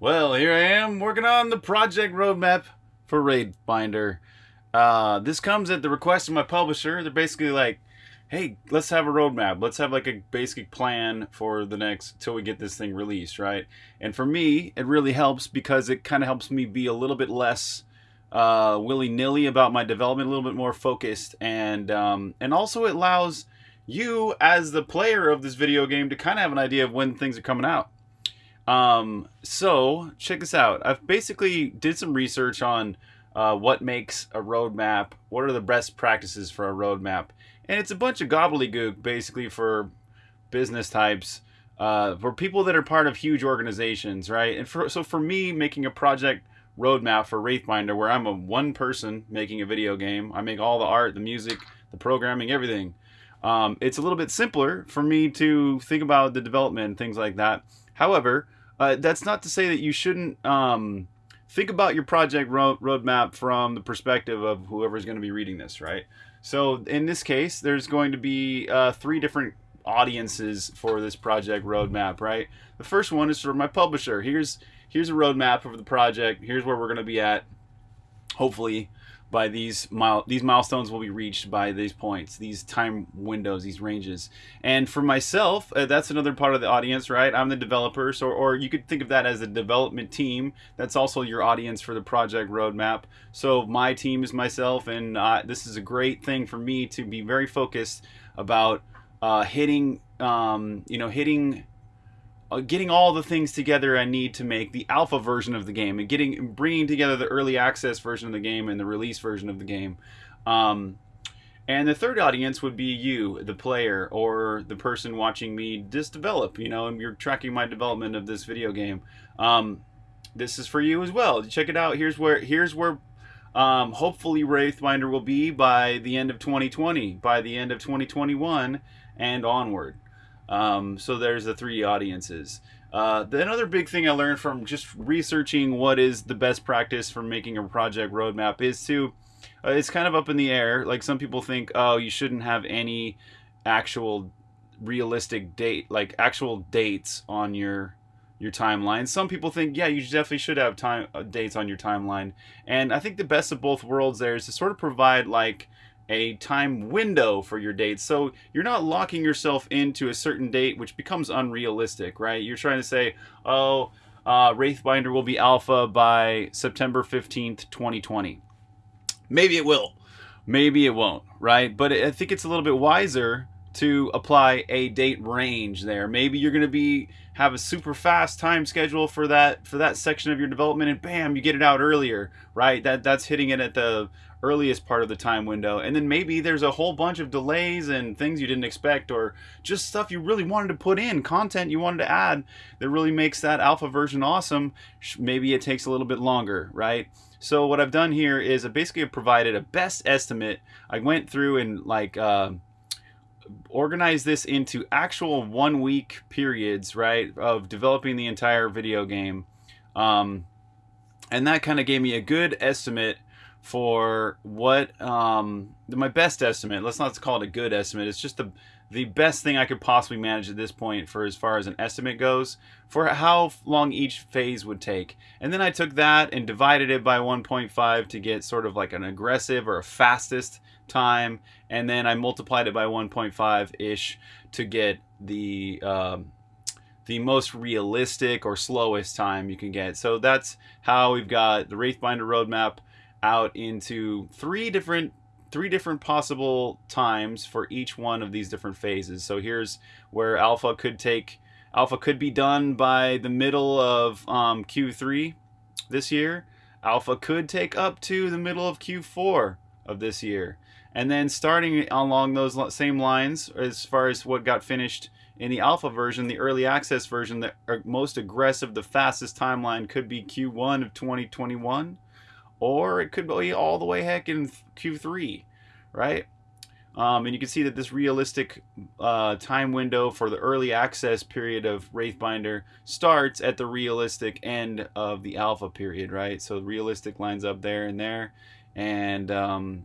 Well, here I am working on the project roadmap for Wraithbinder. Uh, this comes at the request of my publisher. They're basically like, hey, let's have a roadmap. Let's have like a basic plan for the next till we get this thing released, right? And for me, it really helps because it kind of helps me be a little bit less uh, willy nilly about my development, a little bit more focused, and um, and also it allows you as the player of this video game to kind of have an idea of when things are coming out. Um, so check this out. I've basically did some research on uh, what makes a roadmap, what are the best practices for a roadmap, and it's a bunch of gobbledygook basically for business types, uh, for people that are part of huge organizations, right? And for, so for me, making a project roadmap for Wraithbinder, where I'm a one person making a video game, I make all the art, the music, the programming, everything. Um, it's a little bit simpler for me to think about the development and things like that. However, uh, that's not to say that you shouldn't um, think about your project road roadmap from the perspective of whoever's going to be reading this, right? So in this case, there's going to be uh, three different audiences for this project roadmap, right? The first one is for my publisher. Here's here's a roadmap of the project. Here's where we're going to be at, hopefully, by these mile these milestones will be reached by these points these time windows these ranges. And for myself uh, that's another part of the audience right? I'm the developer so or you could think of that as a development team. That's also your audience for the project roadmap. So my team is myself and uh, this is a great thing for me to be very focused about uh, hitting um, you know hitting getting all the things together I need to make the alpha version of the game and getting bringing together the early access version of the game and the release version of the game. Um, and the third audience would be you, the player, or the person watching me just develop. You know, and you're tracking my development of this video game. Um, this is for you as well. Check it out. Here's where here's where um, hopefully Wraithbinder will be by the end of 2020, by the end of 2021, and onward. Um, so there's the three audiences. Uh, the, another big thing I learned from just researching what is the best practice for making a project roadmap is to, uh, it's kind of up in the air. Like some people think, oh, you shouldn't have any actual realistic date, like actual dates on your your timeline. Some people think, yeah, you definitely should have time uh, dates on your timeline. And I think the best of both worlds there is to sort of provide like a time window for your dates. So you're not locking yourself into a certain date, which becomes unrealistic, right? You're trying to say, oh, uh, Wraithbinder will be alpha by September 15th, 2020. Maybe it will. Maybe it won't, right? But I think it's a little bit wiser to apply a date range there. Maybe you're going to be have a super fast time schedule for that for that section of your development and bam, you get it out earlier, right? That that's hitting it at the earliest part of the time window. And then maybe there's a whole bunch of delays and things you didn't expect or just stuff you really wanted to put in, content you wanted to add that really makes that alpha version awesome. Maybe it takes a little bit longer, right? So what I've done here is I basically provided a best estimate. I went through and like uh, organize this into actual one week periods, right, of developing the entire video game. Um, and that kind of gave me a good estimate for what um, my best estimate. Let's not call it a good estimate. It's just the the best thing I could possibly manage at this point for as far as an estimate goes for how long each phase would take. And then I took that and divided it by 1.5 to get sort of like an aggressive or a fastest time. And then I multiplied it by 1.5-ish to get the um, the most realistic or slowest time you can get. So that's how we've got the Wraithbinder roadmap out into three different three different possible times for each one of these different phases. So here's where alpha could take, alpha could be done by the middle of um, Q3 this year. Alpha could take up to the middle of Q4 of this year. And then starting along those same lines, as far as what got finished in the alpha version, the early access version, the uh, most aggressive, the fastest timeline could be Q1 of 2021 or it could be all the way heck in Q3, right? Um, and you can see that this realistic uh, time window for the early access period of Wraithbinder starts at the realistic end of the alpha period, right? So realistic lines up there and there. And um,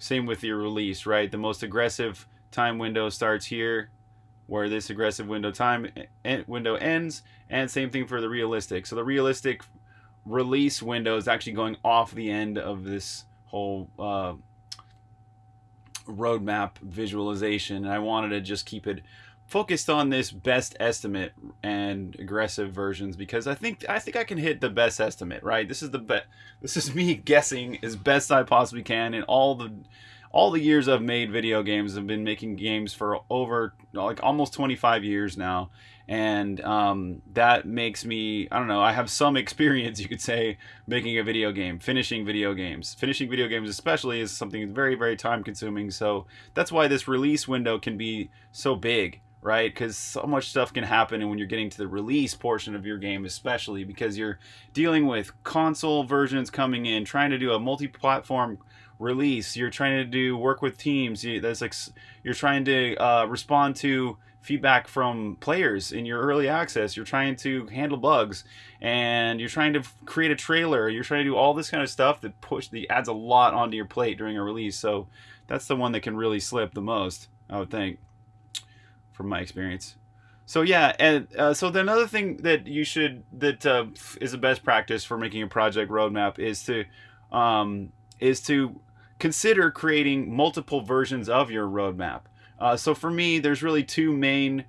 same with your release, right? The most aggressive time window starts here where this aggressive window time window ends, and same thing for the realistic. So the realistic release window is actually going off the end of this whole uh, roadmap visualization. And I wanted to just keep it focused on this best estimate and aggressive versions because I think I think I can hit the best estimate, right? This is the best this is me guessing as best I possibly can in all the all the years I've made video games. I've been making games for over like almost 25 years now and um, that makes me i don't know i have some experience you could say making a video game finishing video games finishing video games especially is something very very time consuming so that's why this release window can be so big right because so much stuff can happen and when you're getting to the release portion of your game especially because you're dealing with console versions coming in trying to do a multi-platform release you're trying to do work with teams that's like you're trying to uh, respond to feedback from players in your early access. You're trying to handle bugs, and you're trying to create a trailer. You're trying to do all this kind of stuff that push the adds a lot onto your plate during a release. So that's the one that can really slip the most, I would think, from my experience. So yeah, and uh, so the another thing that you should that uh, is a best practice for making a project roadmap is to um, is to consider creating multiple versions of your roadmap. Uh, so for me, there's really two main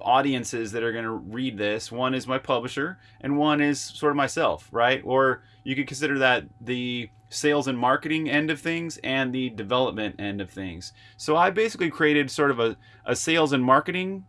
audiences that are going to read this. One is my publisher, and one is sort of myself, right? Or you could consider that the sales and marketing end of things and the development end of things. So I basically created sort of a, a sales and marketing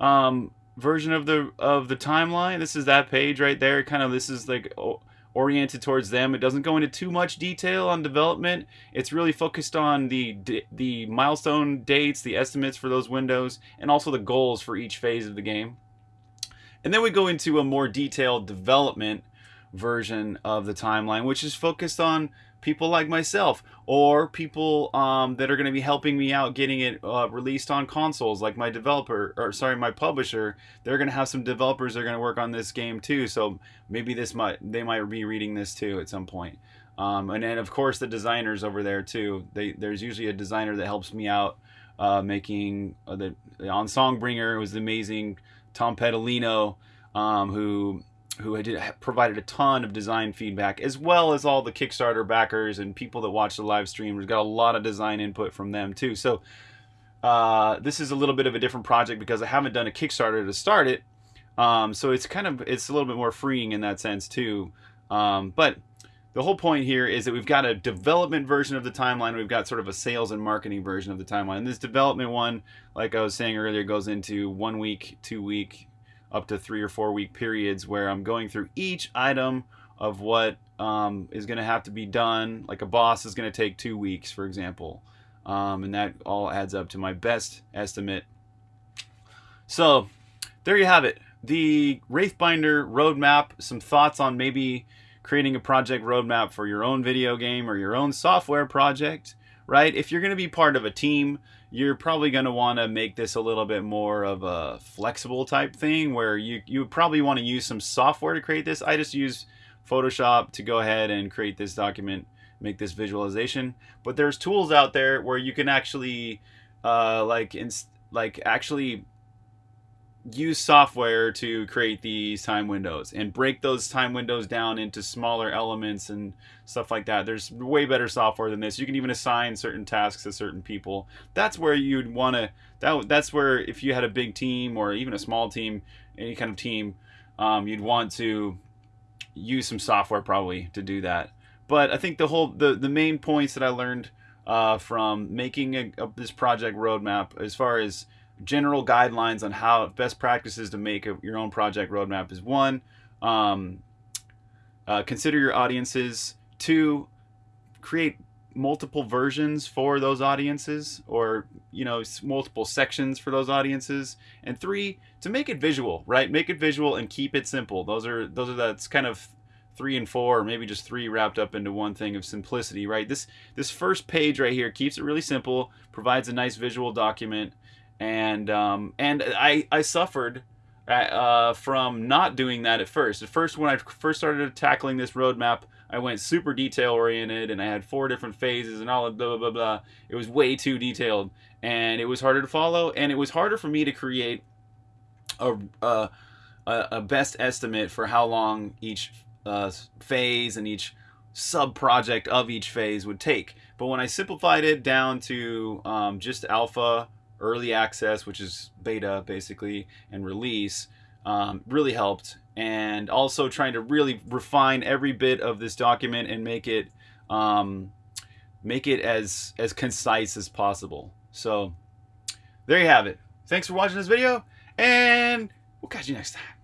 um, version of the of the timeline. This is that page right there. Kind of this is like oriented towards them. It doesn't go into too much detail on development. It's really focused on the the milestone dates, the estimates for those windows, and also the goals for each phase of the game. And then we go into a more detailed development version of the timeline, which is focused on people like myself or people um, that are going to be helping me out getting it uh, released on consoles like my developer or sorry my publisher. They're going to have some developers that are going to work on this game too so maybe this might they might be reading this too at some point. Um, and then of course the designers over there too. They, there's usually a designer that helps me out uh, making uh, the, on songbringer was amazing tom pedalino um, who who had provided a ton of design feedback, as well as all the Kickstarter backers and people that watch the live stream. We've got a lot of design input from them too. So uh, this is a little bit of a different project because I haven't done a Kickstarter to start it. Um, so it's kind of it's a little bit more freeing in that sense too. Um, but the whole point here is that we've got a development version of the timeline. We've got sort of a sales and marketing version of the timeline. And this development one, like I was saying earlier, goes into one week, two week, up to three or four week periods where I'm going through each item of what um, is going to have to be done. Like a boss is going to take two weeks, for example. Um, and that all adds up to my best estimate. So there you have it. The Wraithbinder roadmap, some thoughts on maybe creating a project roadmap for your own video game or your own software project, right? If you're going to be part of a team, you're probably going to want to make this a little bit more of a flexible type thing where you, you probably want to use some software to create this. I just use Photoshop to go ahead and create this document, make this visualization. But there's tools out there where you can actually uh, like, like actually use software to create these time windows and break those time windows down into smaller elements and stuff like that. There's way better software than this. You can even assign certain tasks to certain people. That's where you'd want to. That that's where if you had a big team or even a small team, any kind of team, um, you'd want to use some software probably to do that. But I think the whole the the main points that I learned uh, from making a, a, this project roadmap as far as general guidelines on how best practices to make a, your own project roadmap is one, um, uh, consider your audiences. Two, create multiple versions for those audiences or you know multiple sections for those audiences. And three to make it visual right? Make it visual and keep it simple. Those are those are that's kind of three and four or maybe just three wrapped up into one thing of simplicity right? This this first page right here keeps it really simple provides a nice visual document and um, and I I suffered uh, from not doing that at first. At first, when I first started tackling this roadmap, I went super detail oriented and I had four different phases and all of blah, blah, blah, blah. It was way too detailed and it was harder to follow and it was harder for me to create a, a, a best estimate for how long each uh, phase and each sub project of each phase would take. But when I simplified it down to um, just alpha, early access, which is beta basically, and release, um, really helped. And also trying to really refine every bit of this document and make it um, make it as as concise as possible. So there you have it. Thanks for watching this video, and we'll catch you next time.